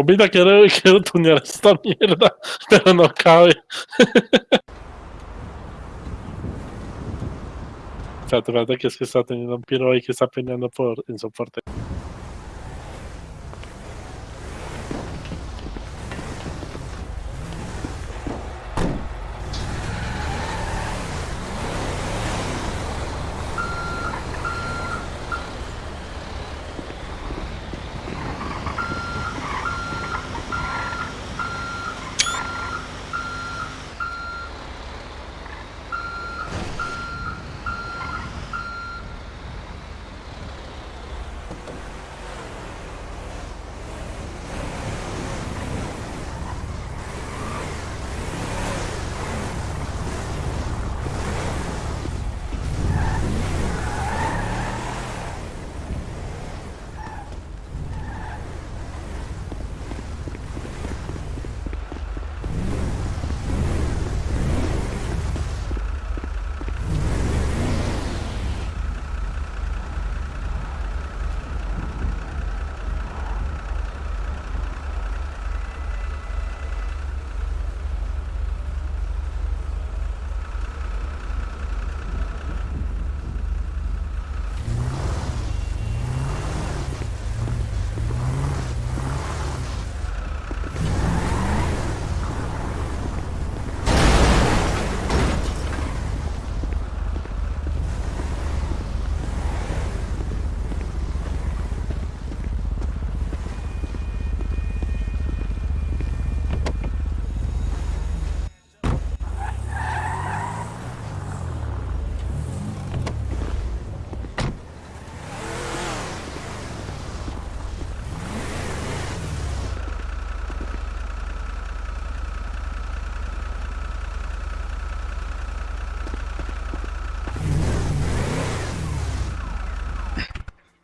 Compita, quiero, quiero tunear esta mierda, pero no cabe. o sea, te que es que está teniendo un piro ahí que está peleando por en soporte.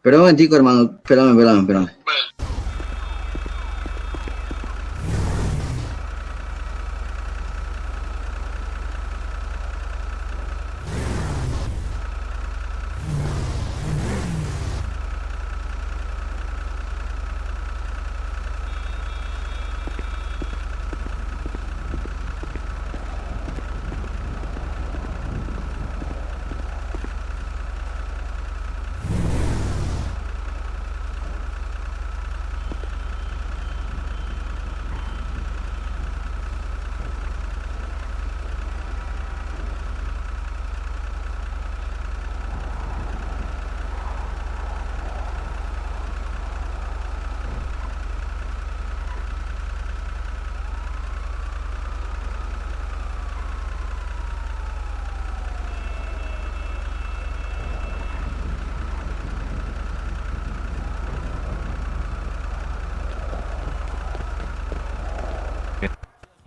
Espera un momentico, hermano. Espérame, espérame, espérame.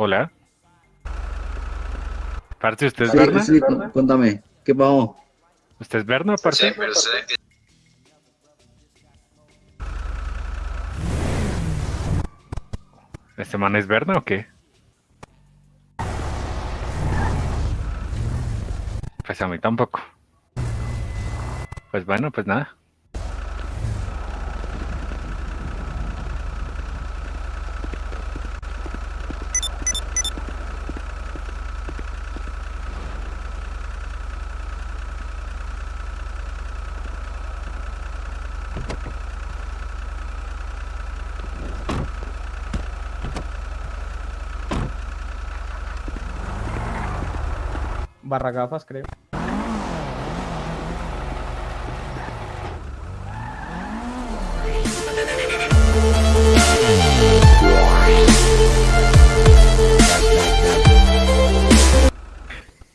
Hola. Parte, ¿usted es Sí, Berna? sí, cu- cuéntame. ¿Qué pasó? ¿Usted es Berna, parce? ¿Este man es Berna o qué? Pues a mí tampoco. Pues bueno, pues nada. Barra gafas, creo.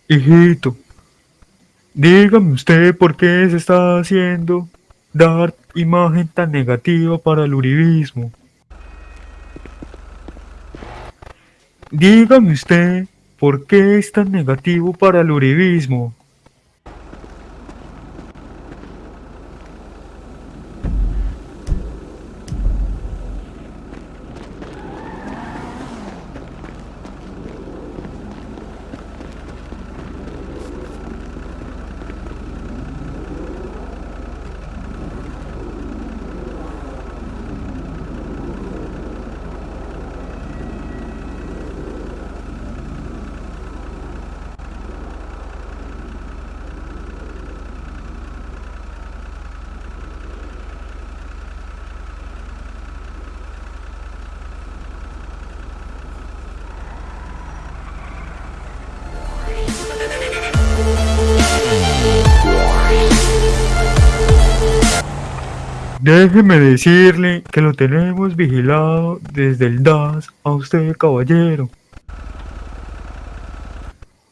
Hijito, dígame usted por qué se está haciendo dar imagen tan negativa para el uribismo. Dígame usted por qué es tan negativo para el uribismo. Decirle que lo tenemos vigilado desde el DAS a usted, caballero.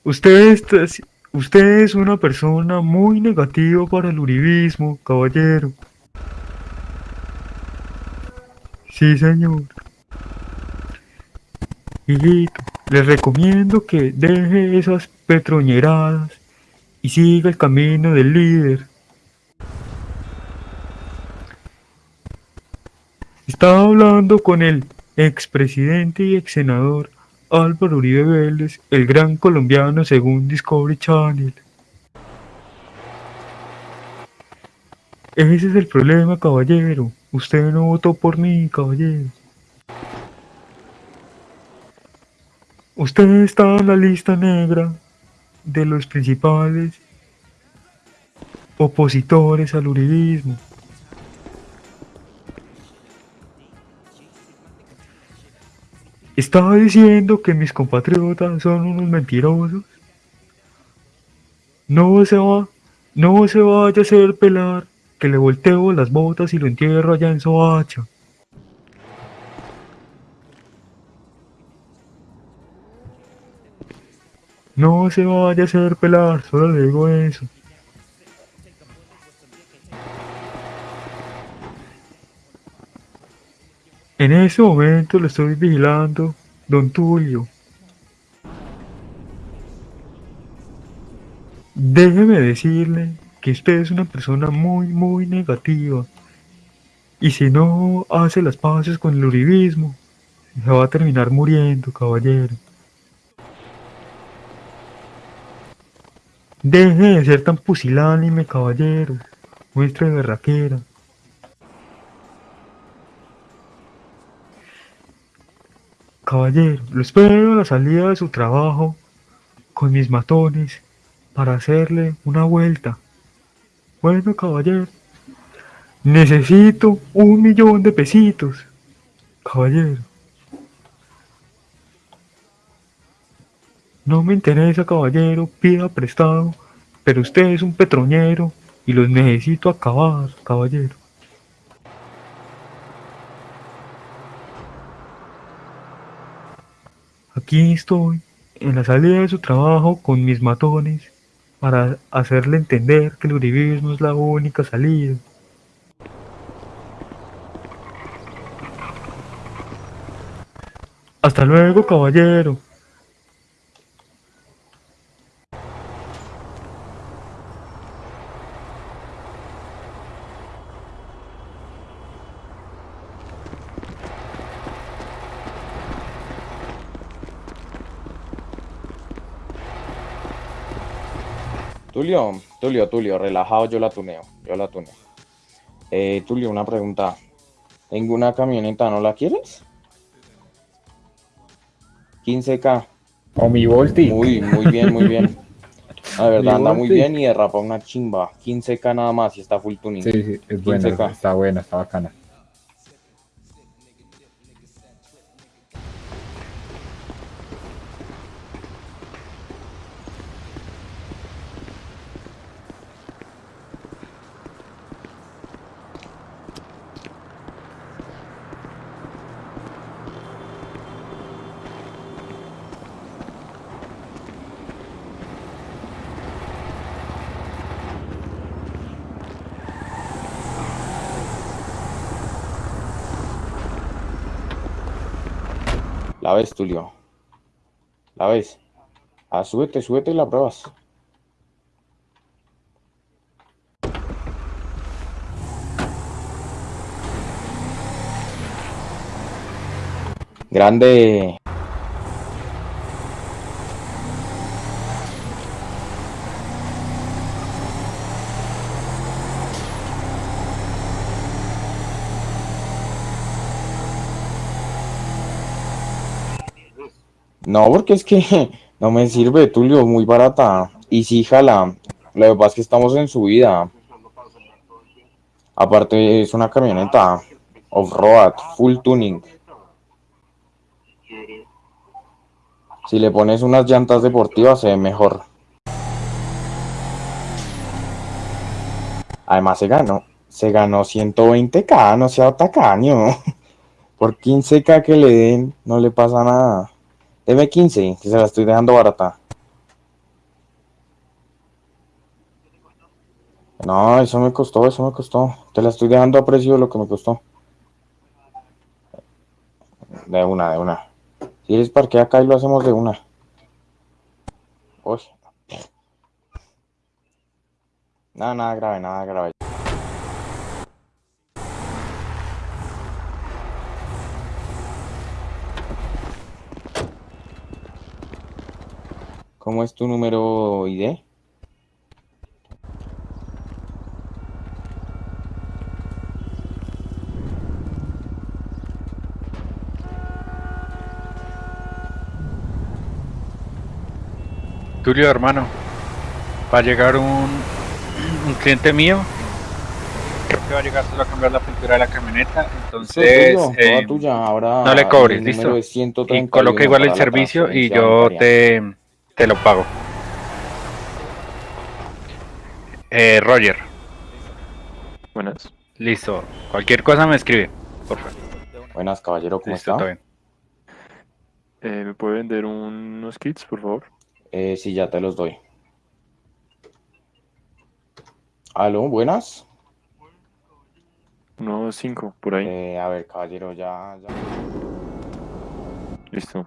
Usted, está- usted es una persona muy negativa para el uribismo, caballero. Sí, señor. Hijito, les recomiendo que deje esas petroñeradas y siga el camino del líder. Estaba hablando con el expresidente y ex senador Álvaro Uribe Vélez, el gran colombiano según Discovery Channel. Ese es el problema, caballero. Usted no votó por mí, caballero. Usted está en la lista negra de los principales opositores al uribismo. Estaba diciendo que mis compatriotas son unos mentirosos. No se va, no se vaya a hacer pelar, que le volteo las botas y lo entierro allá en Soacha. No se vaya a hacer pelar, solo le digo eso. En ese momento lo estoy vigilando, don Tulio. Déjeme decirle que usted es una persona muy, muy negativa. Y si no hace las paces con el uribismo, se va a terminar muriendo, caballero. Deje de ser tan pusilánime, caballero. Muestre berraquera. Caballero, lo espero a la salida de su trabajo con mis matones para hacerle una vuelta. Bueno, caballero, necesito un millón de pesitos. Caballero. No me interesa, caballero, pida prestado, pero usted es un petroñero y los necesito acabar, caballero. Aquí estoy, en la salida de su trabajo con mis matones, para hacerle entender que el uribismo es la única salida. Hasta luego, caballero. Tulio, Tulio, Tulio, relajado, yo la tuneo, yo la tuneo. Eh, Tulio, una pregunta. Tengo una camioneta, ¿no la quieres? 15K. O mi Volti. Muy, muy bien, muy bien. La verdad, anda muy bien y derrapa una chimba. 15K nada más y está full tuning. Sí, sí, es buena, 15K. está buena, está bacana. Ves, Tulio. La ves. Ah, súbete, y la pruebas. Grande. No, porque es que no me sirve, Tulio, muy barata. Y sí, jala. Lo que pasa es que estamos en subida. Aparte, es una camioneta off-road, full tuning. Si le pones unas llantas deportivas, se ve mejor. Además, se ganó. Se ganó 120k, no sea tacaño. Por 15k que le den, no le pasa nada. Deme 15, que se la estoy dejando barata. No, eso me costó, eso me costó. Te la estoy dejando a precio lo que me costó. De una, de una. Si eres parquea acá y lo hacemos de una. Uy. Nada, nada grave, nada grave. ¿Cómo es tu número ID? Tulio, hermano, va a llegar un, un cliente mío. Creo que va a llegar solo a cambiar la pintura de la camioneta. Entonces, Tulio, eh, tuya. Ahora no le cobres, ¿listo? y 131 coloca igual el servicio y yo te, te lo pago. Eh, Roger, Buenas. listo. Cualquier cosa me escribe, por favor. Buenas, caballero, ¿cómo Listo, está? bien. Eh, ¿Me puede vender unos kits, por favor? Eh, sí, ya te los doy. Aló, buenas. Unos cinco, por ahí. Eh, a ver, caballero, ya, ya. Listo.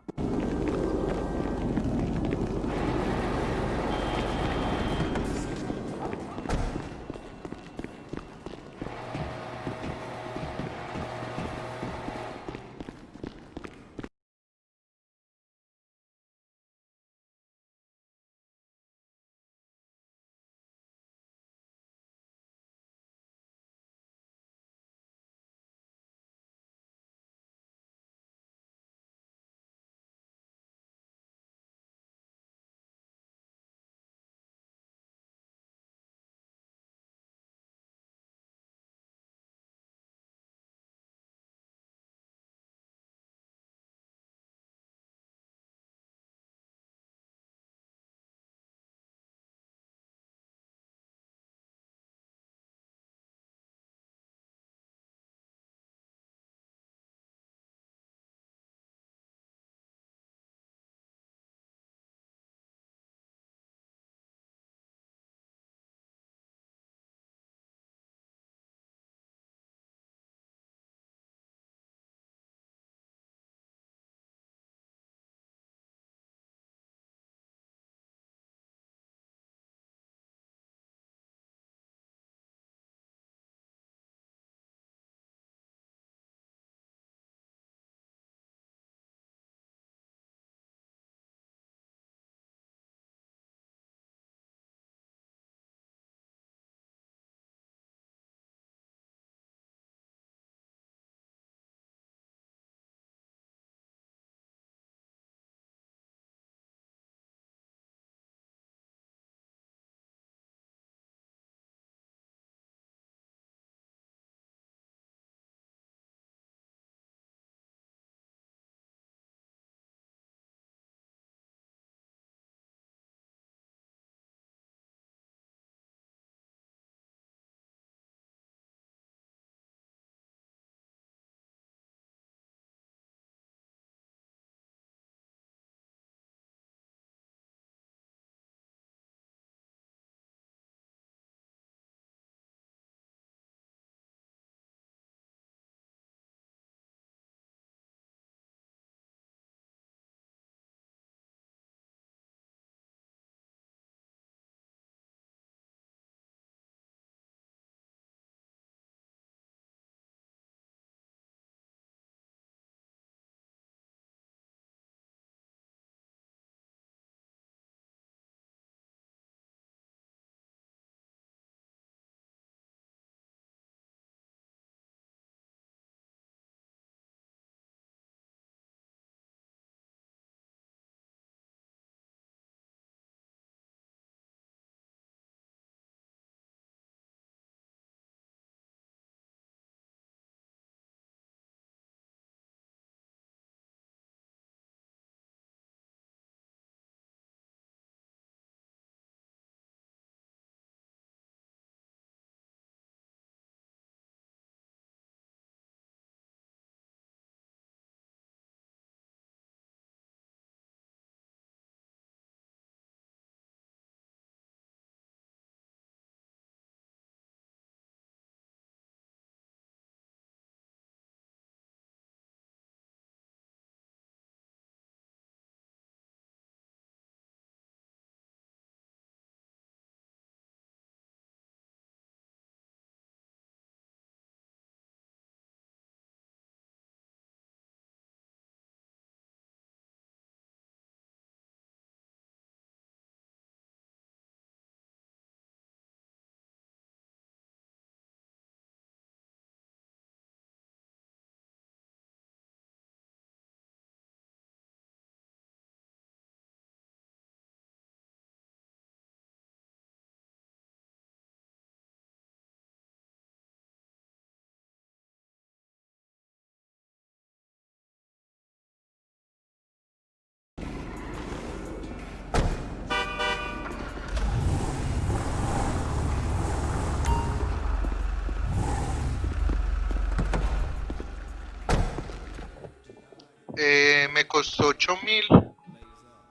Eh, me costó 8000.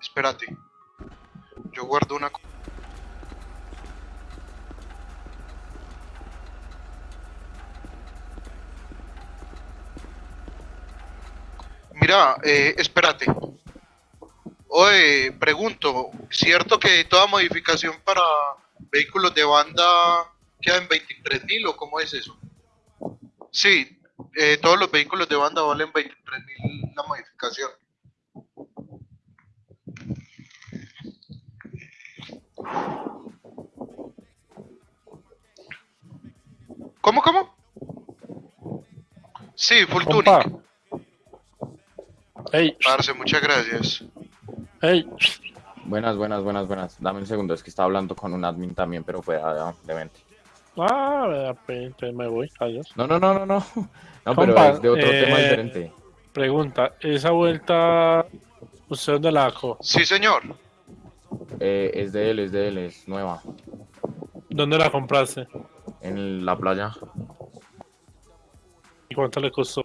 Espérate. Yo guardo una. Mira, eh, espérate. Oye, pregunto, ¿cierto que toda modificación para vehículos de banda queda en 23.000 o cómo es eso? Sí, eh, todos los vehículos de banda valen 23.000 la modificación. ¿Cómo, cómo? Sí, full Compa. tuning. Ey, Parce, muchas gracias. ey. Buenas, buenas, buenas, buenas. Dame un segundo, es que estaba hablando con un admin también, pero fuera de mente. Ah, me voy. Adiós. No, no, no, no, no. No, pero Compa, es de otro tema eh, diferente. Pregunta, ¿esa vuelta usted dónde la sacó? Sí, señor. Eh, es de él, es de él, es nueva. ¿Dónde la compraste? En la playa, ¿Y cuánto le costó?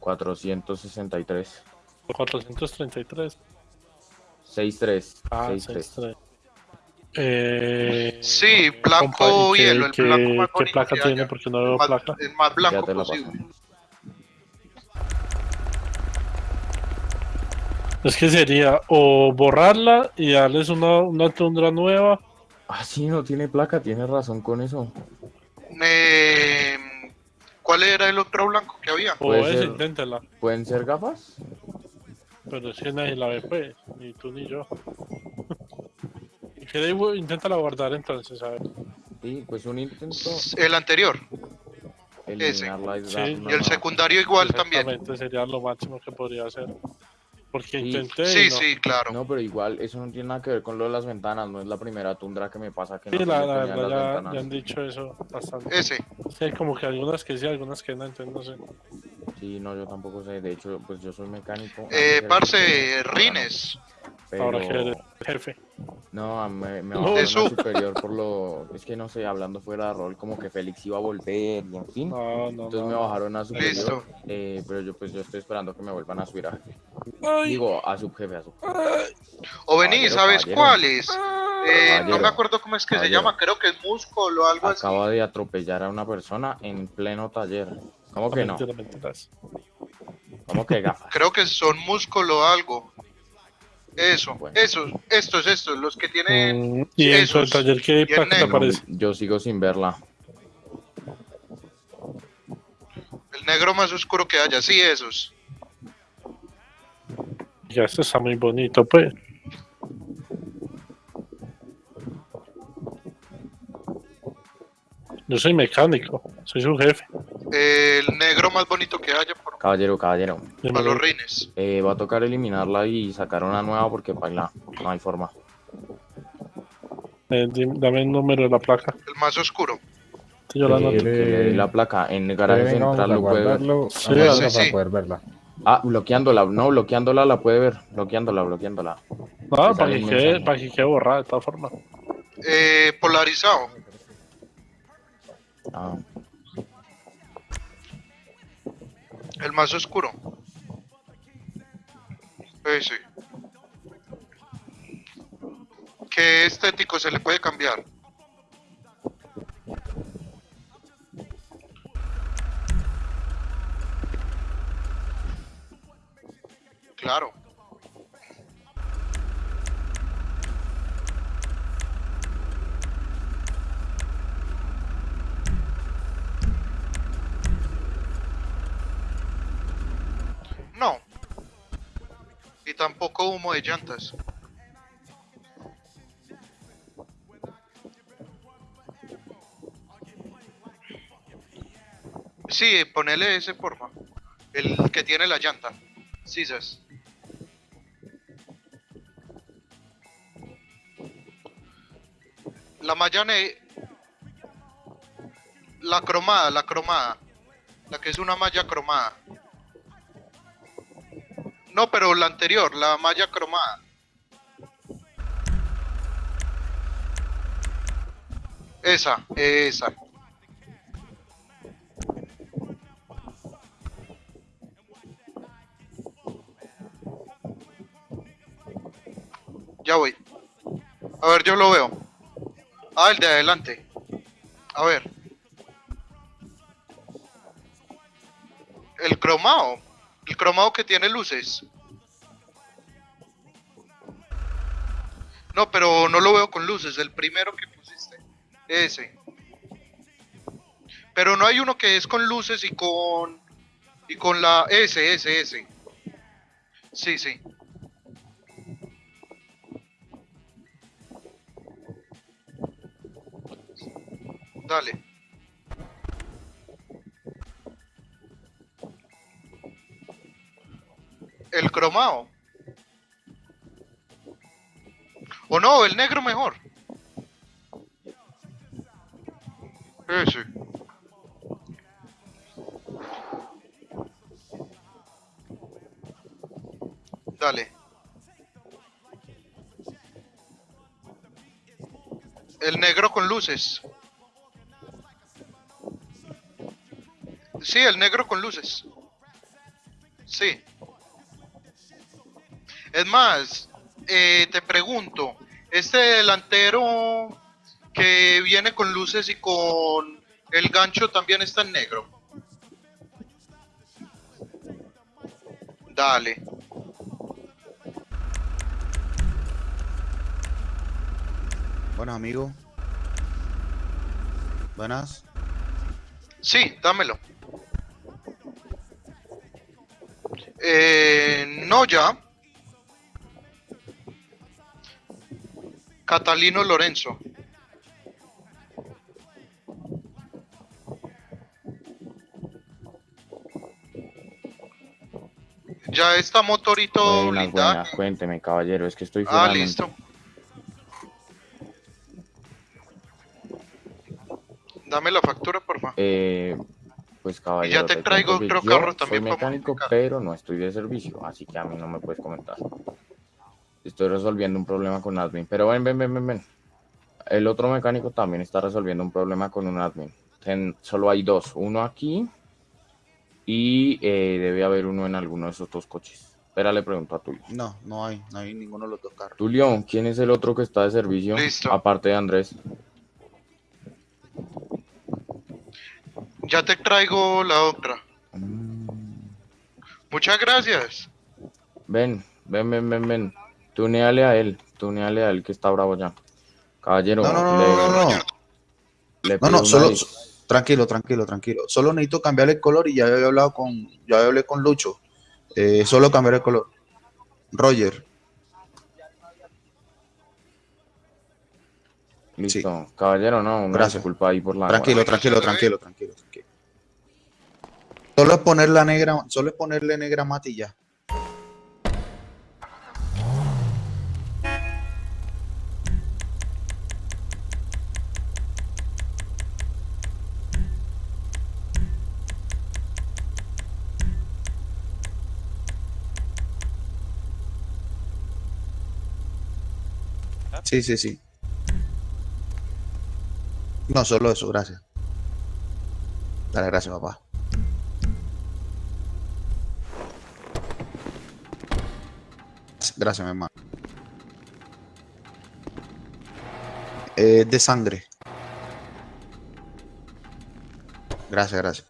463. 433. 63. Ah, 63. 63. Eh, Sí, blanco compa, ¿y qué- hielo, el qué- blanco más ¿Qué placa que tiene? haya. Porque no veo Más- placa. el más Ya blanco posible. Es que sería o borrarla y darles una, una tundra nueva. Ah, sí, no tiene placa, tiene razón con eso. Eh, ¿Cuál era el otro blanco que había? O ser. inténtela. ¿Pueden ser gafas? Pero es que nadie la ve, pues. Ni tú ni yo. Y que de ahí, inténtala guardar entonces, a ver. Sí, pues un intento El anterior. la Sí, Y el secundario igual también. Sería lo máximo que podría hacer. Porque Sí. intenté. Sí, no. sí, claro. No, pero igual, eso no tiene nada que ver con lo de las ventanas. No es la primera tundra que me pasa que no Sí, se la, la verdad ya, ventanas. ya han dicho eso bastante. Ese. Sí, como que algunas que sí, algunas que no, entonces no sé. Sí, no, yo tampoco sé. De hecho, pues yo soy mecánico. Eh, parce, Rines. Pero... Ahora que eres jefe. No, me, me No. a Eso. superior por lo... Es que no sé, hablando fuera de rol, como que Félix iba a volver y en fin. No, no, Entonces me bajaron a superior. Listo. eh, pero yo pues yo estoy esperando que me vuelvan a subir a jefe. Ay, Digo, a subjefe, a subjefe. O vení, ¿sabes caballero. cuál es? Eh, no me acuerdo cómo es que se llama, creo que es músculo o algo así. Acaba de atropellar a una persona en pleno taller. ¿Cómo que no? ¿Cómo que gafas? Creo que son músculo o algo. Eso, Bueno. esos, estos, estos, los que tienen. Mm, y en tu esos. taller, ¿qué Y en placa te negro. aparece? Yo sigo sin verla. El negro más oscuro que haya, sí, esos. Ya, esto está muy bonito, pues. Yo soy mecánico, soy su jefe. El negro más bonito que haya por Caballero, caballero. para los rines. Eh, va a tocar eliminarla y sacar una nueva porque baila. No hay forma. Eh, dame el número de la placa. El más oscuro. Sí, yo la Eh, la placa en el garaje vamos central lo puede ver. Sí, a la sí, para sí. poder verla. Ah, bloqueándola. No, bloqueándola la puede ver. Bloqueándola, bloqueándola. No, te para que, quede, para que quede borrada de todas formas. Eh, polarizado. Ah, El más oscuro. Ese. ¿Qué estético se le puede cambiar? Humo de llantas. Sí, ponele ese porfa. El que tiene la llanta. Sisas. La malla ne- La cromada, la cromada. La que es una malla cromada. No, pero la anterior, la malla cromada. Esa, esa. Ya voy. A ver, yo lo veo. Ah, el de adelante. A ver. El cromado. El cromado que tiene luces. No, pero no lo veo con luces. El primero que pusiste. Ese. Pero no hay uno que es con luces y con... Y con la... Ese, ese, ese. Sí, sí. Dale. El cromado. O no, el negro mejor. Ese. Dale. El negro con luces. Sí, el negro con luces. Sí. Es más, eh, te pregunto, este delantero que viene con luces y con el gancho también está en negro. Dale. Bueno, amigo. Buenas. Sí, dámelo. Eh, no ya. Catalino Lorenzo. Ya está motorito Buenas, cuénteme, caballero, es que estoy Ah, listo. Dame la factura, por favor. Eh, pues caballero, te te traigo otro yo carro también Soy para mecánico, modificar. pero no estoy de servicio, así que a mí no me puedes comentar. Estoy resolviendo un problema con admin, pero ven, ven, ven, ven, ven. El otro mecánico también está resolviendo un problema con un admin. Ten- solo hay dos, uno aquí y eh, debe haber uno en alguno de esos dos coches. Espera, le pregunto a Tulio. No, no hay, no hay ninguno de los dos carros. Tulio, ¿quién es el otro que está de servicio? Listo. Aparte de Andrés. Ya te traigo la otra. Mm. Muchas gracias. Ven, ven, ven, ven, ven. Tuneale a él, tuneale a él que está bravo ya. Caballero, No, no, no, le, no, no, no. le No, no, solo, tranquilo, tranquilo, tranquilo. Solo necesito cambiar el color y ya había hablado con, ya hablé con Lucho. Eh, solo cambiar el color. Roger, Listo, caballero, no, una Gracias. disculpa ahí por la tranquilo, tranquilo, tranquilo, tranquilo, tranquilo. Solo es poner la negra, solo es ponerle negra mate Sí, sí, sí. No, solo eso, gracias. Dale, gracias, papá. Gracias, mi hermano. Eh, de sangre. Gracias, gracias.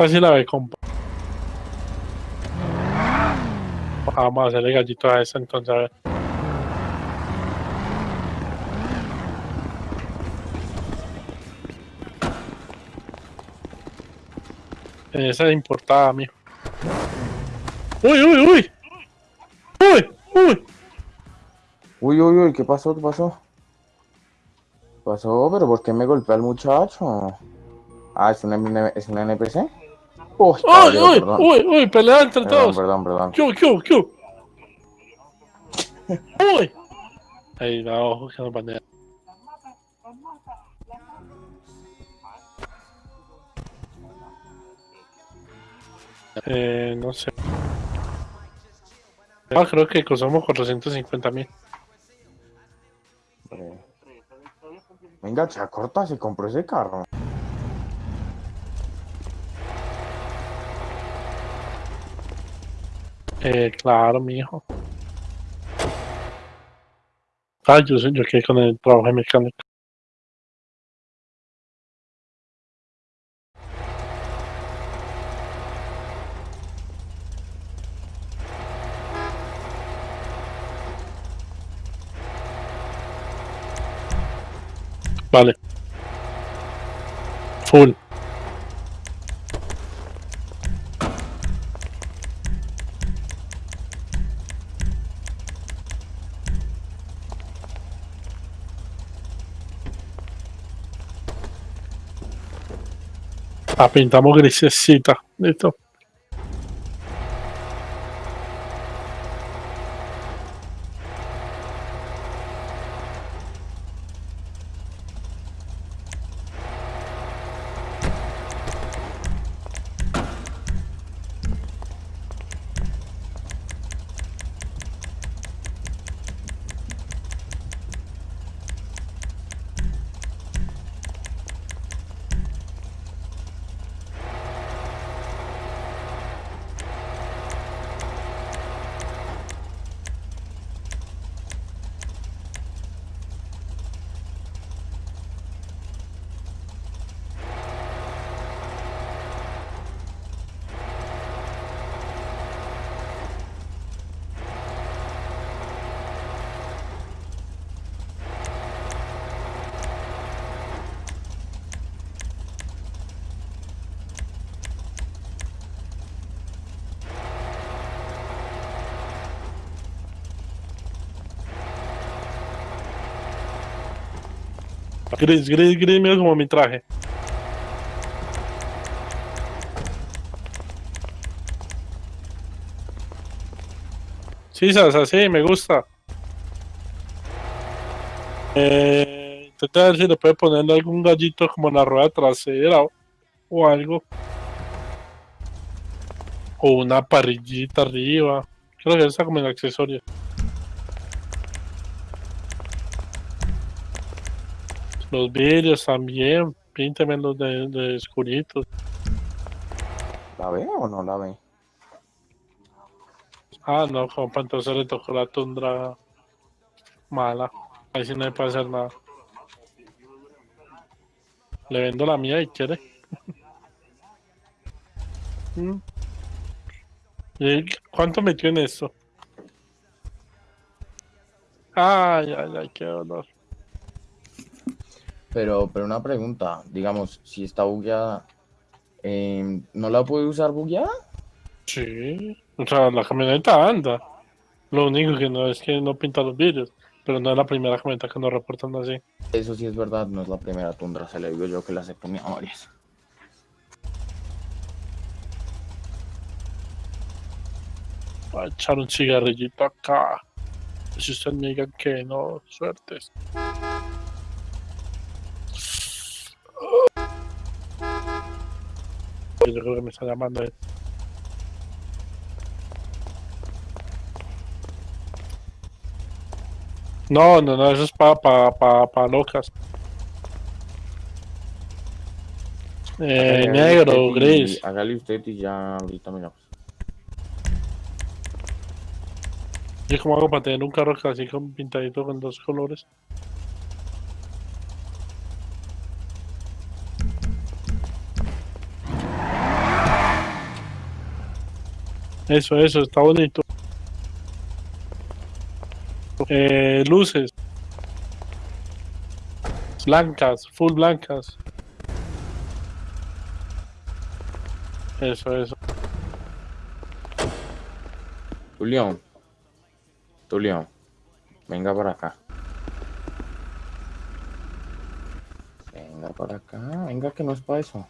Esta sí la ve, compa. Vamos a hacerle gallito a esa entonces, a ver. Esa es importada, mijo. ¡Uy, uy, uy! ¡Uy, uy! Uy, uy, uy, ¿qué pasó? ¿Qué pasó? ¿Qué pasó? ¿Pero por qué me golpea el muchacho? Ah, ¿es un, es un NPC? Uy, ¡Uy, uy, uy! ¡Pelea entre todos! perdón, perdón. ¡Q, Q, Q! ¡Uy! Ahí, da ojo que nos banea. Eh, no sé. Ah, creo que costamos 450 mil. Eh, Venga, Chacorta, se compró ese carro. Eh, claro, mi hijo. Ah, yo, yo quedé con el trabajo de mecánico. Vale. Full. La pintamos grisecita. Listo. Gris, gris, gris, mira como mi traje. Sí, Sasa, sí, me gusta. Eh, intenta ver si le puede poner algún gallito como en la rueda trasera o, algo. O una parrillita arriba. Creo que está como en accesorio. Los vidrios también, píntemelos de, de oscuritos. ¿La ve o no la ve? Ah, no, compa, entonces le tocó la tundra mala. Ahí sí no le puede hacer nada. Le vendo la mía y quiere. Mm. ¿Y ¿Cuánto metió en esto? Ay, ay, ay, qué dolor. Pero, pero una pregunta, digamos, si está bugueada, em, ¿no la puede usar bugueada? Sí, o sea, la camioneta anda. Lo único que no es que no pinta los vidrios, pero no es la primera camioneta que nos reportan así. Eso sí es verdad, no es la primera tundra, se le digo yo que las he comido varias. Voy a echar un cigarrillito acá. Si usted me diga que no, suertes. Yo creo que me está llamando él. No, no, no, eso es para pa, pa, pa locas. Eh, negro, gris. Hágale usted y ya ahorita miramos. ¿Y cómo hago para tener un carro así con pintadito con dos colores? Eso, eso, está bonito. Eh, luces. Blancas, full blancas. Eso, eso. Tulio. Tulio. Venga para acá. Venga para acá. Venga que no es para eso.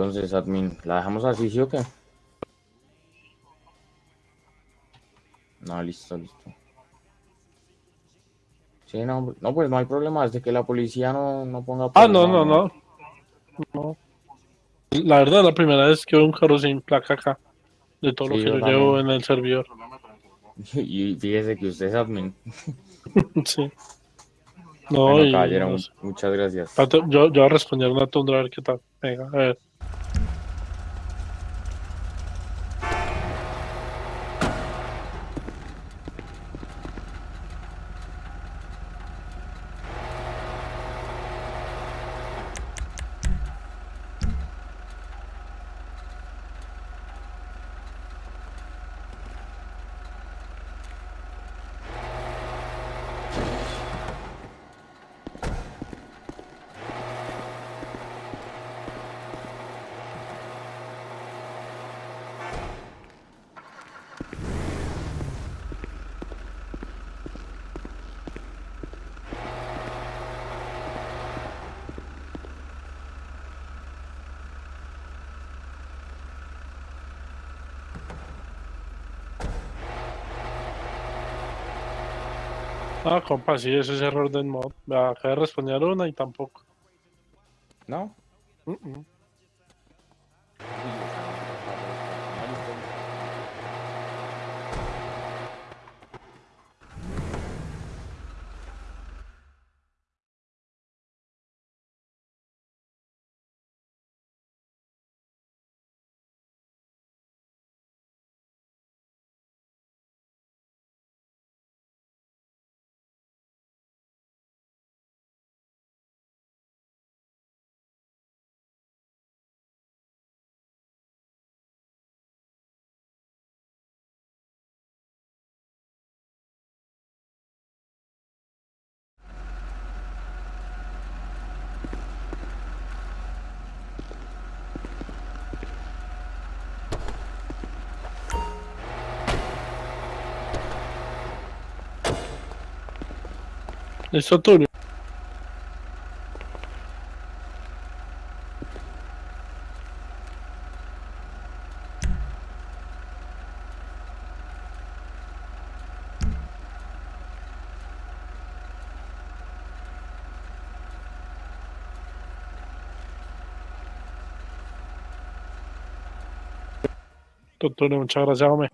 Entonces, admin, ¿la dejamos así, sí o qué? No, listo, listo. Sí, no, no, pues no hay problema, desde que la policía no, no ponga... Ah, no, no, no. No. La verdad, la primera vez que veo un carro sin placa acá. De todo Sí, lo que yo yo llevo en el servidor. Y fíjese que usted es admin. sí. No, Bueno, y. caballero, no mu- sé. muchas gracias. Yo, yo voy a responder una tundra a ver qué tal. Venga, a ver. Ah, compa, sí, ese es error del mod. Acabé de responder una y tampoco. ¿No? Mm, mm. Listo, Tulio. Tulio, muchas gracias, hombre.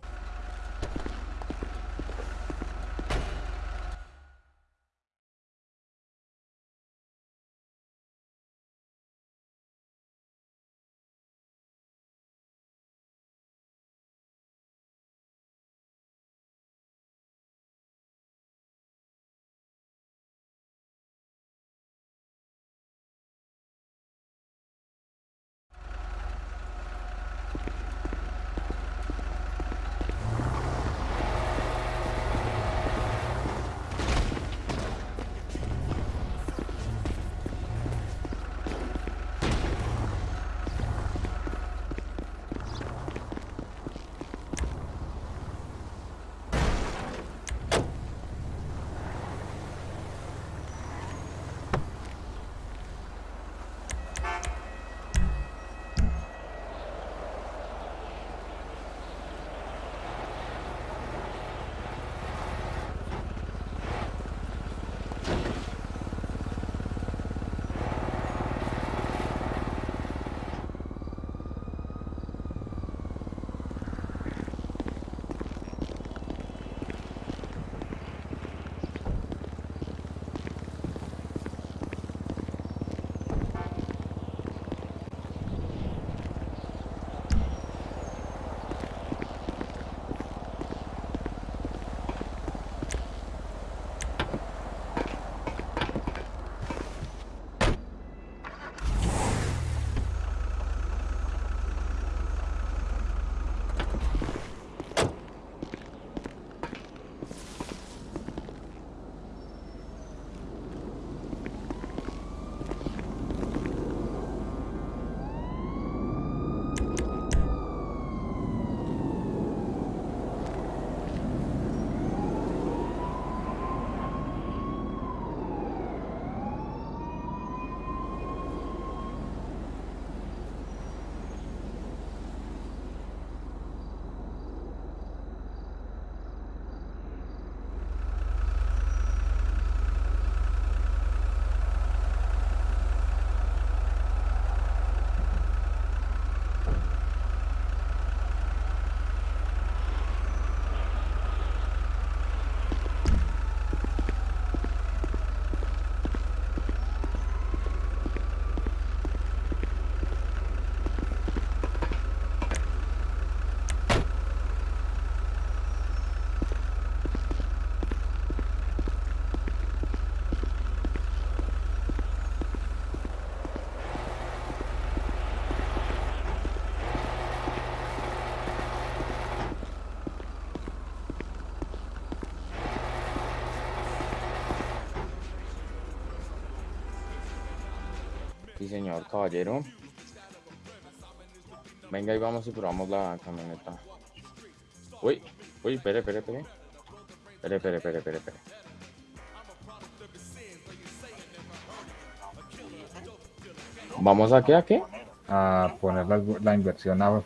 Sí, señor, caballero. Venga, y vamos y probamos la camioneta. Uy, uy, espere, espere, espere. Espere, espere, espere, espere, espere. ¿Vamos a qué, a qué? A poner la, la inversión a,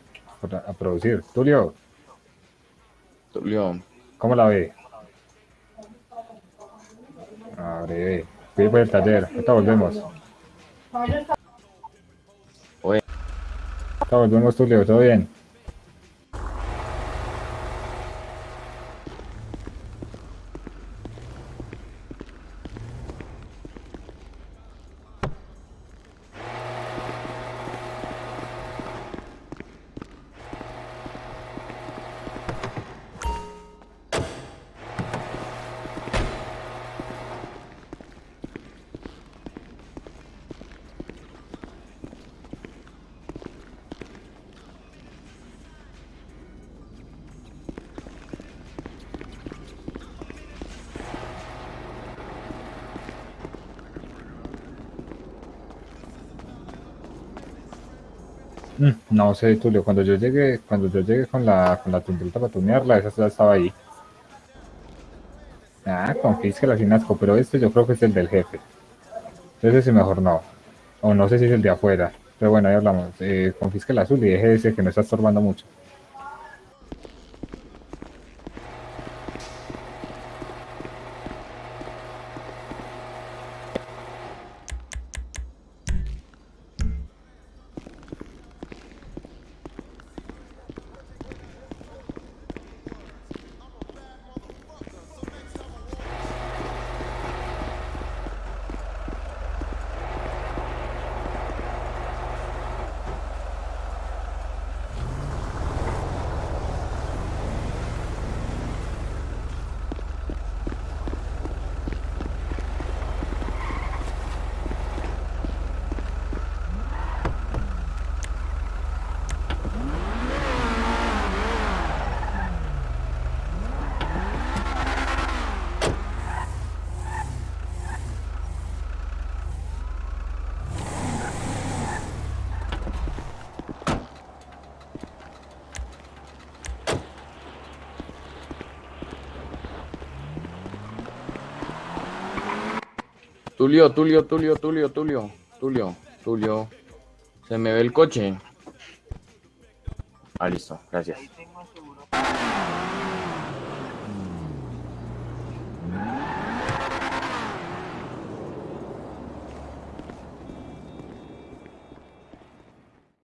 a producir. Tulio, Tulio, ¿cómo la ve? A breve. Fui por el taller. Ahorita volvemos. Oye. Tulio. ¿Todo bien? No sé, Tulio, cuando yo llegué, cuando yo llegué con la, con la para tunearla, esa ya estaba ahí. Ah, confísquela sin asco, pero este yo creo que es el del jefe. Ese sí mejor no. O no sé si es el de afuera. Pero bueno, ahí hablamos. Eh, confisque el azul y deje ese que no está estorbando mucho. Tulio, Tulio, Tulio, Tulio, Tulio, Tulio, Tulio. Se me ve el coche. Ah, listo, gracias.